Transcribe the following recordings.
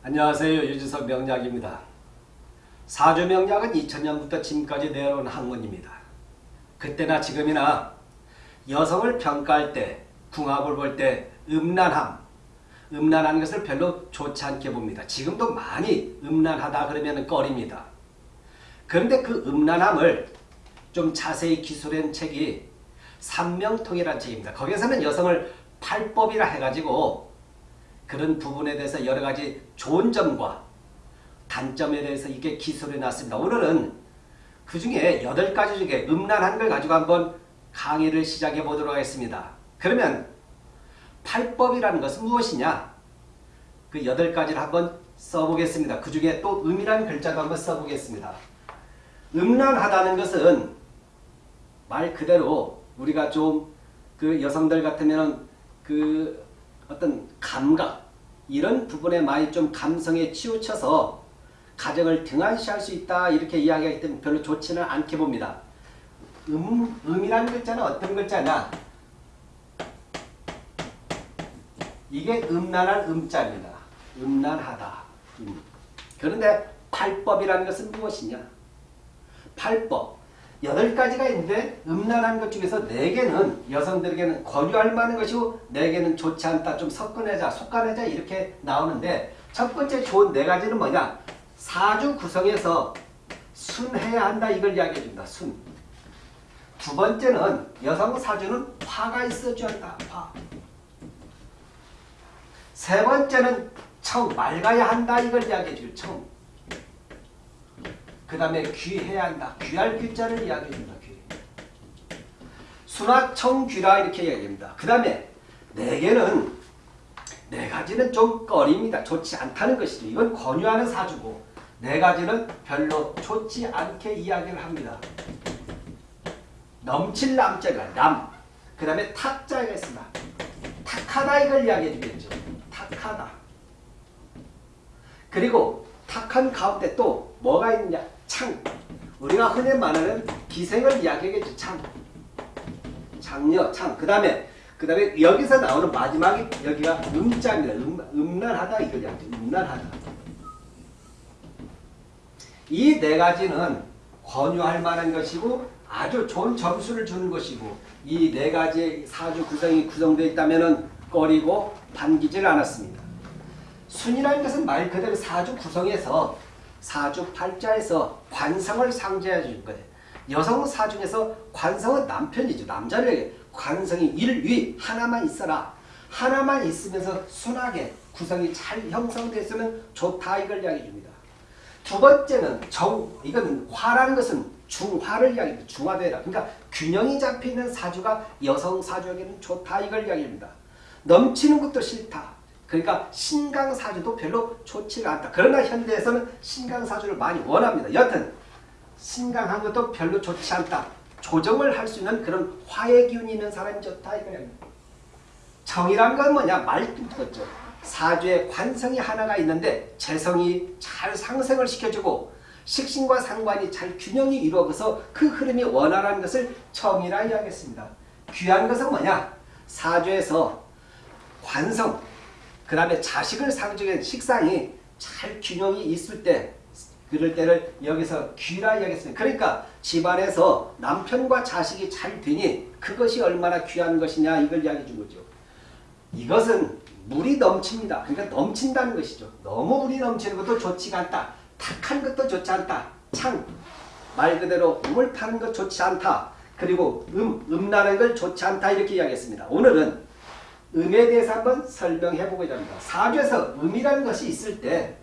안녕하세요. 유주석 명약입니다 사주 명약은 2000년부터 지금까지 내려온 학문입니다. 그때나 지금이나 여성을 평가할 때, 궁합을 볼 때 음란함, 음란한 것을 별로 좋지 않게 봅니다. 지금도 많이 음란하다 그러면 꺼립니다. 그런데 그 음란함을 좀 자세히 기술한 책이 삼명통이라는 책입니다. 거기에서는 여성을 팔법이라 해가지고 그런 부분에 대해서 여러 가지 좋은 점과 단점에 대해서 이게 기술해 놨습니다. 오늘은 그 중에 8가지 중에 음란한 걸 가지고 한번 강의를 시작해 보도록 하겠습니다. 그러면 팔법이라는 것은 무엇이냐? 그 8가지를 한번 써보겠습니다. 그 중에 또 음이라는 글자도 한번 써보겠습니다. 음란하다는 것은 말 그대로 우리가 좀 그 여성들 같으면 그 어떤 감각 이런 부분에 많이 좀 감성에 치우쳐서 가정을 등한시할 수 있다 이렇게 이야기하기 때문에 별로 좋지는 않게 봅니다. 음, 음이라는 글자는 어떤 글자냐? 이게 음란한 음자입니다. 음란하다. 음. 그런데 팔법이라는 것은 무엇이냐? 팔법. 여덟 가지가 있는데 음란한 것 중에서 네 개는 여성들에게는 권유할 만한 것이고 네 개는 좋지 않다. 좀 섞어내자, 속아내자 이렇게 나오는데 첫 번째 좋은 네 가지는 뭐냐? 사주 구성에서 순해야 한다 이걸 이야기해 줍니다. 순. 두 번째는 여성 사주는 화가 있어줘야 한다. 화. 세 번째는 청, 맑아야 한다 이걸 이야기해 주죠. 청. 그 다음에 귀해야 한다. 귀할 귀자를 이야기해 줍니다. 귀. 수나청 귀라 이렇게 이야기합니다. 그 다음에 네 개는 네 가지는 좀 꺼립니다. 좋지 않다는 것이죠. 이건 권유하는 사주고 네 가지는 별로 좋지 않게 이야기를 합니다. 넘칠 남자가 남. 그 다음에 탁자가 있습니다. 탁하다 이걸 이야기해 주겠죠. 탁하다. 그리고 탁한 가운데 또 뭐가 있느냐? 창. 우리가 흔히 말하는 기생을 이야기하겠죠. 창. 장녀, 창. 그 다음에 그 다음에 여기서 나오는 마지막이 여기가 음자입니다. 음, 음란하다 이야기죠. 음란하다. 이 네 가지는 권유할 만한 것이고 아주 좋은 점수를 주는 것이고 이 네 가지 사주 구성이 구성되어 있다면 꺼리고 반기질 않았습니다. 순이라는 것은 말 그대로 사주 구성에서 사주 팔자에서 관성을 상징해 줄 거예요. 여성 사중에서 관성은 남편이죠. 남자를 관성이 일위 하나만 있어라. 하나만 있으면서 순하게 구성이 잘 형성됐으면 좋다 이걸 이야기해 줍니다. 두 번째는 정, 이건 화라는 것은 중화를 이야기합니다. 중화되라. 그러니까 균형이 잡혀있는 사주가 여성 사주에게는 좋다 이걸 이야기합니다. 넘치는 것도 싫다. 그러니까 신강사주도 별로 좋지가 않다. 그러나 현대에서는 신강사주를 많이 원합니다. 여튼 신강한 것도 별로 좋지 않다. 조정을 할 수 있는 그런 화의 기운이 있는 사람이 좋다 이거예요. 정이란 건 뭐냐? 말뜻이죠. 사주에 관성이 하나가 있는데 재성이 잘 상승을 시켜주고 식신과 상관이 잘 균형이 이루어져서 그 흐름이 원활한 것을 정이라 이야기했습니다. 귀한 것은 뭐냐? 사주에서 관성, 그 다음에 자식을 상징한 식상이 잘 균형이 있을 때 그럴 때를 여기서 귀라 이야기했습니다. 그러니까 집안에서 남편과 자식이 잘 되니 그것이 얼마나 귀한 것이냐 이걸 이야기해 준 거죠. 이것은 물이 넘칩니다. 그러니까 넘친다는 것이죠. 너무 물이 넘치는 것도 좋지가 않다. 탁한 것도 좋지 않다. 창, 말 그대로 음을 타는 것 좋지 않다. 그리고 음, 음나는 걸 좋지 않다 이렇게 이야기했습니다. 오늘은 음에 대해서 한번 설명해 보고자 합니다. 사주에서 음이라는 것이 있을 때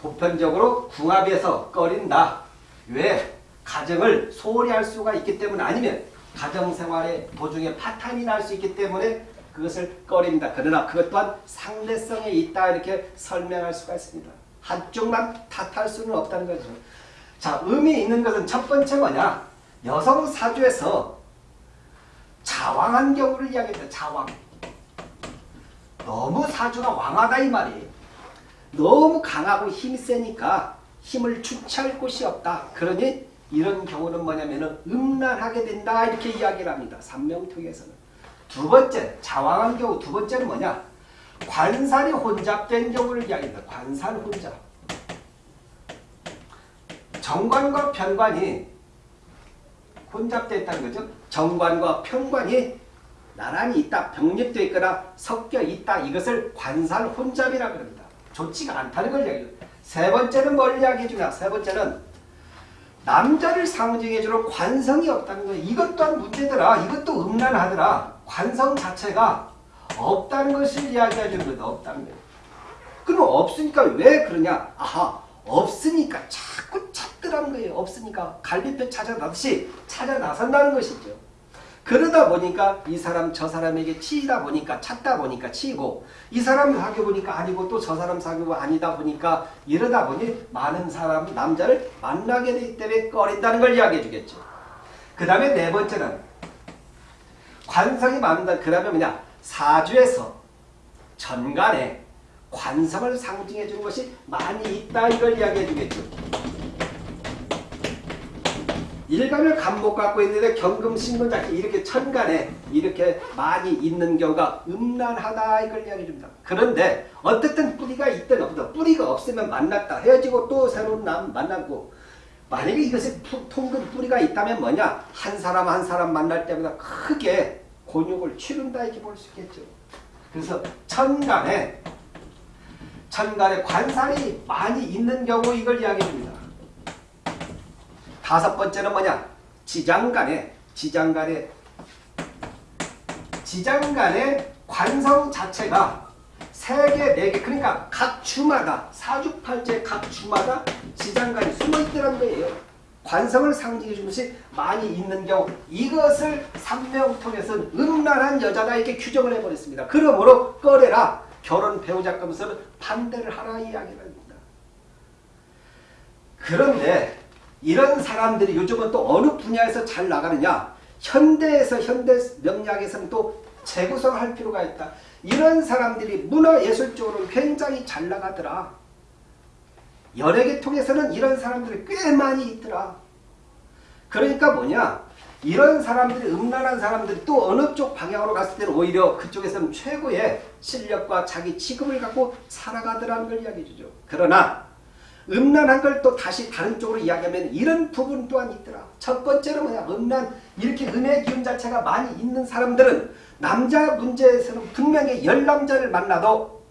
보편적으로 궁합에서 꺼린다. 왜? 가정을 소홀히 할 수가 있기 때문 아니면 가정생활의 도중에 파탄이 날 수 있기 때문에 그것을 꺼립니다. 그러나 그것 또한 상대성에 있다 이렇게 설명할 수가 있습니다. 한쪽만 탓할 수는 없다는 거죠. 자, 음이 있는 것은 첫 번째 뭐냐? 여성 사주에서 자왕한 경우를 이야기합니다. 자왕. 너무 사주가 왕하다 이 말이에요. 너무 강하고 힘이 세니까 힘을 주체할 곳이 없다. 그러니 이런 경우는 뭐냐면 음란하게 된다 이렇게 이야기를 합니다. 삼명통에서는. 두 번째 자왕한 경우 두 번째는 뭐냐? 관살이 혼잡된 경우를 이야기합니다. 관살 혼잡. 정관과 편관이 혼잡되어 있다는 거죠. 정관과 편관이 나란히 있다, 병립되어 있거나 섞여 있다. 이것을 관살 혼잡이라고 합니다. 좋지가 않다는 걸 이야기합니다. 세 번째는 뭘 이야기해 주냐? 세 번째는 남자를 상징해 주는 관성이 없다는 거예요. 이것 또한 문제더라. 이것도 음란하더라. 관성 자체가 없다는 것을 이야기해 주는 거다. 없다는 거예요. 그럼 없으니까 왜 그러냐? 아하, 없으니까 자 꾸 찾더라는 거예요. 없으니까 갈비뼈 찾아 나듯이 찾아 나선다는 것이죠. 그러다 보니까 이 사람 저 사람에게 치이다 보니까 찾다 보니까 치이고 이 사람 사귀어 보니까 아니고 또 저 사람 사귀고 아니다 보니까 이러다 보니 많은 사람 남자를 만나게 되기 때문에 꺼린다는 걸 이야기해 주겠죠. 그 다음에 네 번째는 관성이 많은다. 그 다음에 뭐냐 사주에서 전간에 관성을 상징해 주는 것이 많이 있다 이걸 이야기해 주겠죠. 일간을 감목 갖고 있는데 경금 신문작기 이렇게 천간에 이렇게 많이 있는 경우가 음란하다 이걸 이야기해 줍니다. 그런데 어떻든 뿌리가 있든 없든 뿌리가 없으면 만났다 헤어지고 또 새로운 남 만나고 만약에 이것이 통근 뿌리가 있다면 뭐냐 한 사람 한 사람 만날 때마다 크게 곤욕을 치른다 이렇게 볼 수 있겠죠. 그래서 천간에 천간에 관살이 많이 있는 경우 이걸 이야기해 줍니다. 다섯 번째는 뭐냐? 지장간에 지장간에 지장 간의 관성 자체가 세 개, 네 개, 그러니까 각 주마다 사주팔제 각 주마다 지장간이 숨어 있더란 거예요. 관성을 상징해 주는 것이 많이 있는 경우 이것을 삼명통에서는 음란한 여자다 이렇게 규정을 해버렸습니다. 그러므로 꺼내라 결혼 배우자감에서는 반대를 하라 이야기를 합니다. 그런데 이런 사람들이 요즘은 또 어느 분야에서 잘 나가느냐 현대에서 현대 명리학에서는 또 재구성할 필요가 있다. 이런 사람들이 문화예술적으로 굉장히 잘 나가더라. 연예계통에서는 이런 사람들이 꽤 많이 있더라. 그러니까 뭐냐 이런 사람들이 음란한 사람들이 또 어느 쪽 방향으로 갔을 때는 오히려 그쪽에서는 최고의 실력과 자기 직업을 갖고 살아가더라는 걸 이야기해 주죠. 그러나 음란한 걸 또 다시 다른 쪽으로 이야기하면 이런 부분 또한 있더라. 첫 번째는 뭐냐 음란 이렇게 음의 기운 자체가 많이 있는 사람들은 남자 문제에서는 분명히 열 남자를 만나도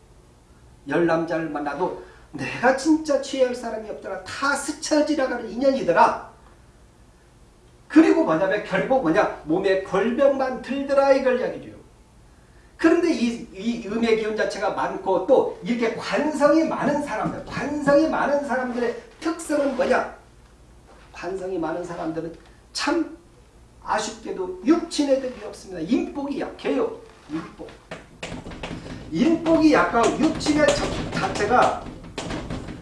열 남자를 만나도 내가 진짜 취할 사람이 없더라. 다 스쳐 지나가는 인연이더라. 그리고 뭐냐면 결국 뭐냐 몸에 골병만 들더라 이걸 이야기해줘요. 그런데 이, 이 음의 기운 자체가 많고 또 이렇게 관성이 많은 사람들, 관성이 많은 사람들의 특성은 뭐냐? 관성이 많은 사람들은 참 아쉽게도 육친의 덕이 없습니다. 인복이 약해요. 인복. 인복이 약하고 육친의 자체가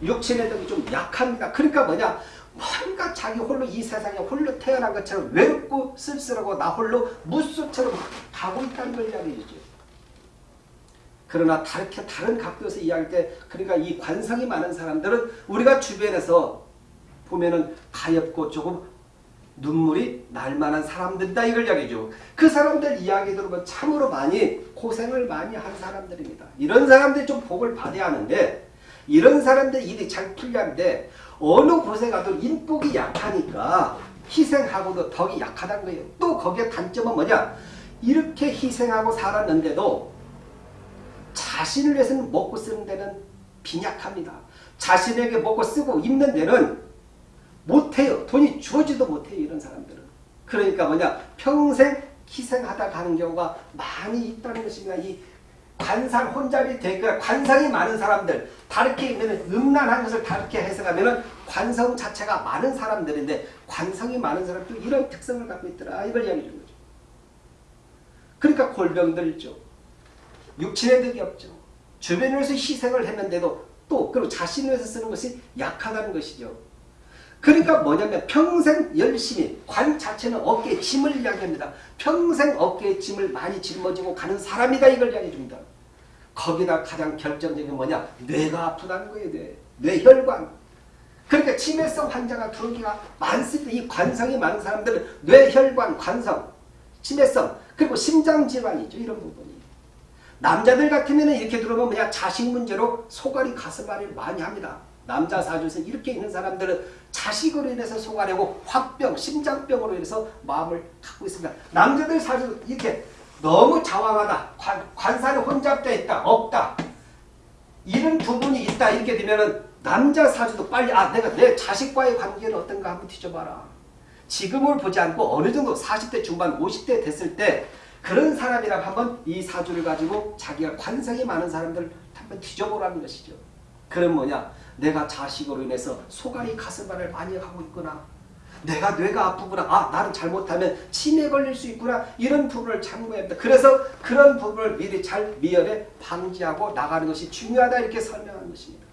육친의 덕이 좀 약합니다. 그러니까 뭐냐? 뭔가 자기 홀로 이 세상에 홀로 태어난 것처럼 외롭고 쓸쓸하고 나 홀로 무소처럼 가고 있다는 걸 이야기해 주죠. 그러나 다르게 다른 각도에서 이야기할 때 그러니까 이 관성이 많은 사람들은 우리가 주변에서 보면은 가엾고 조금 눈물이 날 만한 사람들이다 이걸 이야기죠. 그 사람들 이야기 들으면 참으로 많이 고생을 많이 한 사람들입니다. 이런 사람들이 좀 복을 받아야 하는데 이런 사람들 일이 잘 풀리는데 어느 곳에 가도 인복이 약하니까 희생하고도 덕이 약하다는 거예요. 또 거기에 단점은 뭐냐? 이렇게 희생하고 살았는데도 자신을 위해서는 먹고 쓰는 데는 빈약합니다. 자신에게 먹고 쓰고 입는 데는 못해요. 돈이 주어지도 못해요. 이런 사람들은. 그러니까 뭐냐 평생 희생하다 가는 경우가 많이 있다는 것입니다. 이 관상 혼잡이 되니까 관상이 많은 사람들 다르게 면 음란한 것을 다르게 해석하면 관성 자체가 많은 사람들인데 관성이 많은 사람도 이런 특성을 갖고 있더라 이걸 이야기해 주는 거죠. 그러니까 골병들 있죠. 육친의 덕이 없죠. 주변에서 희생을 했는데도 또 그리고 자신을 위해서 쓰는 것이 약하다는 것이죠. 그러니까 뭐냐면 평생 열심히 관 자체는 어깨에 짐을 이야기합니다. 평생 어깨에 짐을 많이 짊어지고 가는 사람이다 이걸 이야기해 줍니다. 거기다 가장 결정적인 뭐냐 뇌가 아프다는 거예요. 뇌. 뇌혈관. 그러니까 치매성 환자가 들어오기가 많습니다. 이 관성이 많은 사람들은 뇌혈관 관성, 치매성 그리고 심장질환이죠. 이런 부분이. 남자들 같으면 이렇게 들어보면 그냥 자식 문제로 소갈이 가슴앓이를 많이 합니다. 남자 사주에서 이렇게 있는 사람들은 자식으로 인해서 소갈하고 화병, 심장병으로 인해서 마음을 갖고 있습니다. 남자들 사주 이렇게 너무 자왕하다. 관, 관사는 혼잡되어 있다. 없다. 이런 부분이 있다. 이렇게 되면은 남자 사주도 빨리 아 내가 내 자식과의 관계는 어떤가 한번 뒤져봐라. 지금을 보지 않고 어느 정도 40대 중반 50대 됐을 때 그런 사람이랑 한번 이 사주를 가지고 자기가 관성이 많은 사람들을 한번 뒤져보라는 것이죠. 그럼 뭐냐? 내가 자식으로 인해서 소갈이 가슴앓이를 많이 하고 있구나. 내가 뇌가 아프구나. 아 나는 잘못하면 치매 걸릴 수 있구나. 이런 부분을 참고해야 합니다. 그래서 그런 부분을 미리 잘 미연에 방지하고 나가는 것이 중요하다 이렇게 설명하는 것입니다.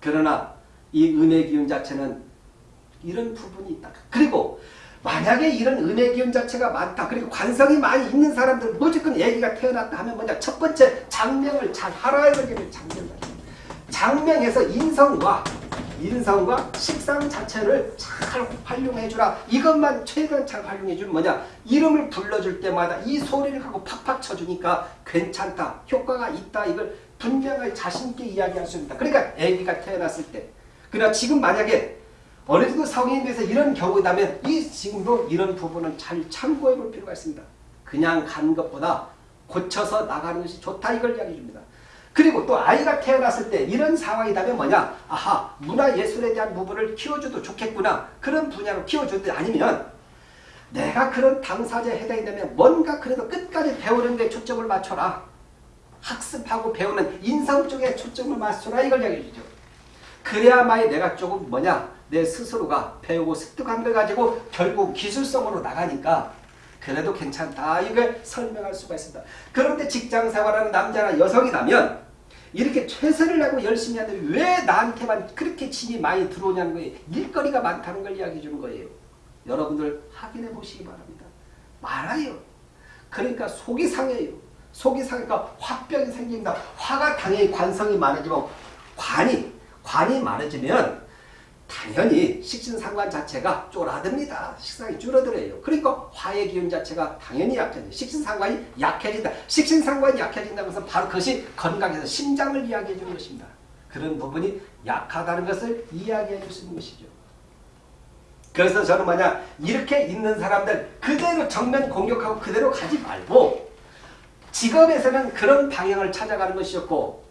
그러나 이 음의 기운 자체는 이런 부분이 있다. 그리고 만약에 이런 음의 기운 자체가 많다. 그리고 관성이 많이 있는 사람들 무조건 애기가 태어났다 하면 뭐냐. 첫 번째 장명을 잘 하라야 되겠네. 장명을. 장명에서 인성과 인성과 식상 자체를 잘 활용해주라. 이것만 최대한 잘 활용해주면 뭐냐. 이름을 불러줄 때마다 이 소리를 하고 팍팍 쳐주니까 괜찮다. 효과가 있다. 이걸 분명하게 자신있게 이야기할 수 있다. 그러니까 아기가 태어났을 때. 그러나 지금 만약에 어느 정도 성인이 돼서 이런 경우다면 이 지금도 이런 부분은 잘 참고해 볼 필요가 있습니다. 그냥 간 것보다 고쳐서 나가는 것이 좋다 이걸 이야기해 줍니다. 그리고 또 아이가 태어났을 때 이런 상황이다면 뭐냐? 아하 문화예술에 대한 부분을 키워줘도 좋겠구나. 그런 분야로 키워줘도 아니면 내가 그런 당사자에 해당이 되면 뭔가 그래도 끝까지 배우는 데 초점을 맞춰라. 학습하고 배우는 인성 쪽에 초점을 맞춰라 이걸 이야기해 주죠. 그래야만이 내가 조금 뭐냐 내 스스로가 배우고 습득한 걸 가지고 결국 기술성으로 나가니까 그래도 괜찮다 이걸 설명할 수가 있습니다. 그런데 직장생활하는 남자나 여성이라면 이렇게 최선을 하고 열심히 하는데 왜 나한테만 그렇게 짐이 많이 들어오냐는 거예요. 일거리가 많다는 걸 이야기해 주는 거예요. 여러분들 확인해 보시기 바랍니다. 많아요. 그러니까 속이 상해요. 속이 상하니까 화병이 생긴다. 화가 당연히 관성이 많아지면 관이 관이 많아지면 당연히 식신상관 자체가 쪼라듭니다. 식상이 줄어들어요. 그러니까 화의 기운 자체가 당연히 약해져요. 식신상관이 약해진다. 식신상관이 약해진다는 것은 바로 그것이 건강에서 심장을 이야기해 주는 것입니다. 그런 부분이 약하다는 것을 이야기해 있는 것이죠. 그래서 저는 뭐냐 이렇게 있는 사람들 그대로 정면 공격하고 그대로 가지 말고 직업에서는 그런 방향을 찾아가는 것이었고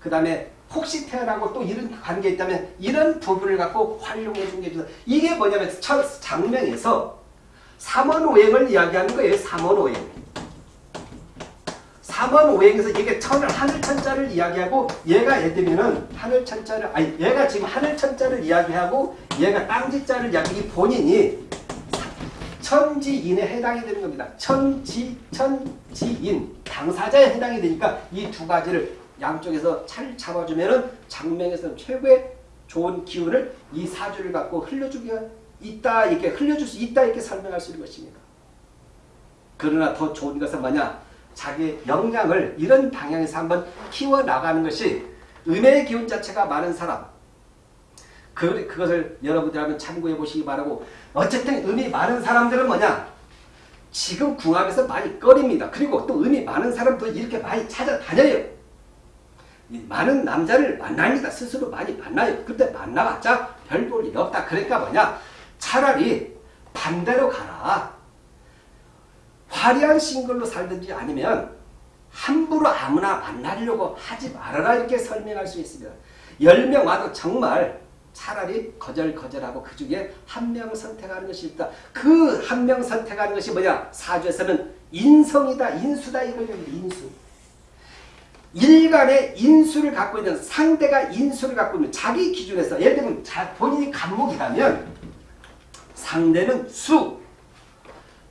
그 다음에 혹시 태어나고 또 이런 관계 있다면 이런 부분을 갖고 활용해 준 게 좋다. 이게 뭐냐면 첫 장면에서 삼원오행을 이야기하는 거예요. 삼원오행. 삼원오행에서 이게 천을 하늘천자를 이야기하고 얘가 예를 들면은 하늘천자를 아니 얘가 지금 하늘천자를 이야기하고 얘가 땅지자를 이야기 이 본인이 천지인에 해당이 되는 겁니다. 천지 천지인 당사자에 해당이 되니까 이 두 가지를 양쪽에서 잘 잡아주면은 장명에서는 최고의 좋은 기운을 이 사주를 갖고 흘려주기가 있다 이렇게 흘려줄 수 있다 이렇게 설명할 수 있는 것입니다. 그러나 더 좋은 것은 뭐냐? 자기 역량을 이런 방향에서 한번 키워나가는 것이 은혜의 기운 자체가 많은 사람 그, 그것을 여러분들 한번 참고해 보시기 바라고 어쨌든 음이 많은 사람들은 뭐냐? 지금 궁합에서 많이 꺼립니다. 그리고 또 음이 많은 사람도 이렇게 많이 찾아다녀요. 많은 남자를 만납니다. 스스로 많이 만나요. 근데 만나봤자 별 볼이 없다. 그러니까 뭐냐? 차라리 반대로 가라. 화려한 싱글로 살든지 아니면 함부로 아무나 만나려고 하지 말아라 이렇게 설명할 수 있습니다. 10명 와도 정말 차라리 거절거절하고 그 중에 한 명 선택하는 것이 있다. 그 한 명 선택하는 것이 뭐냐? 사주에서는 인성이다. 인수다. 이걸 인수. 일간의 인수를 갖고 있는 상대가 인수를 갖고 있는 자기 기준에서 예를 들면 본인이 간목이라면 상대는 수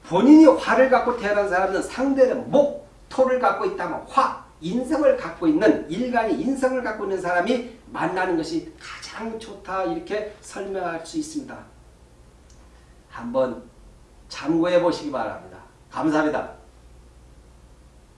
본인이 화를 갖고 태어난 사람은 상대는 목, 토를 갖고 있다면 화, 인성을 갖고 있는 일간이 인성을 갖고 있는 사람이 만나는 것이 가장 좋다 이렇게 설명할 수 있습니다. 한번 참고해 보시기 바랍니다. 감사합니다.